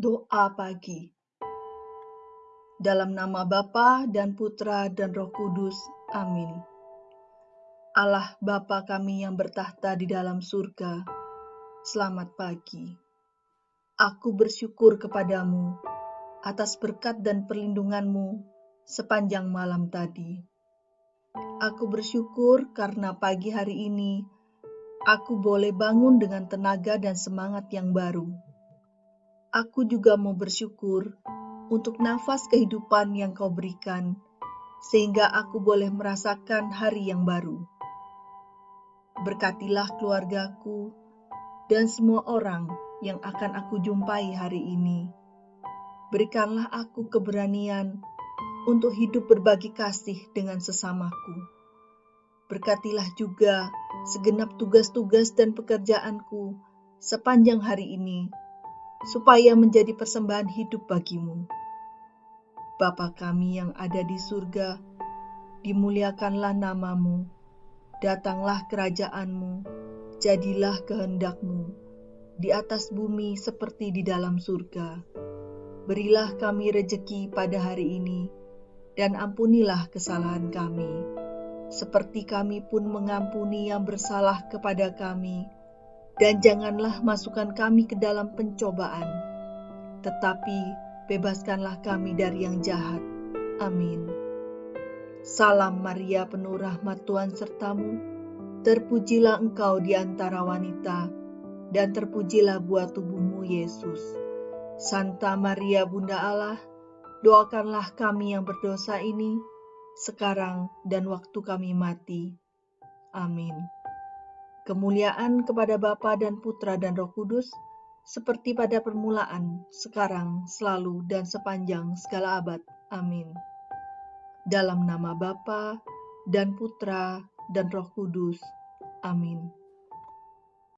Doa pagi. Dalam nama Bapa dan Putra dan Roh Kudus. Amin. Allah Bapa kami yang bertahta di dalam surga, selamat pagi. Aku bersyukur kepadamu atas berkat dan perlindunganmu sepanjang malam tadi. Aku bersyukur karena pagi hari ini aku boleh bangun dengan tenaga dan semangat yang baru aku juga mau bersyukur untuk nafas kehidupan yang kau berikan, sehingga aku boleh merasakan hari yang baru. Berkatilah keluargaku dan semua orang yang akan aku jumpai hari ini. Berikanlah aku keberanian untuk hidup berbagi kasih dengan sesamaku. Berkatilah juga segenap tugas-tugas dan pekerjaanku sepanjang hari ini supaya menjadi persembahan hidup bagimu. Bapa kami yang ada di surga, dimuliakanlah namamu, datanglah kerajaanmu, jadilah kehendakmu, di atas bumi seperti di dalam surga. Berilah kami rejeki pada hari ini, dan ampunilah kesalahan kami, seperti kami pun mengampuni yang bersalah kepada kami, dan janganlah masukkan kami ke dalam pencobaan, tetapi bebaskanlah kami dari yang jahat. Amin. Salam Maria penuh rahmat Tuhan sertamu, terpujilah engkau di antara wanita, dan terpujilah buah tubuhmu Yesus. Santa Maria Bunda Allah, doakanlah kami yang berdosa ini, sekarang dan waktu kami mati. Amin. Kemuliaan kepada Bapa dan Putra dan Roh Kudus, seperti pada permulaan, sekarang, selalu, dan sepanjang segala abad. Amin. Dalam nama Bapa dan Putra dan Roh Kudus. Amin.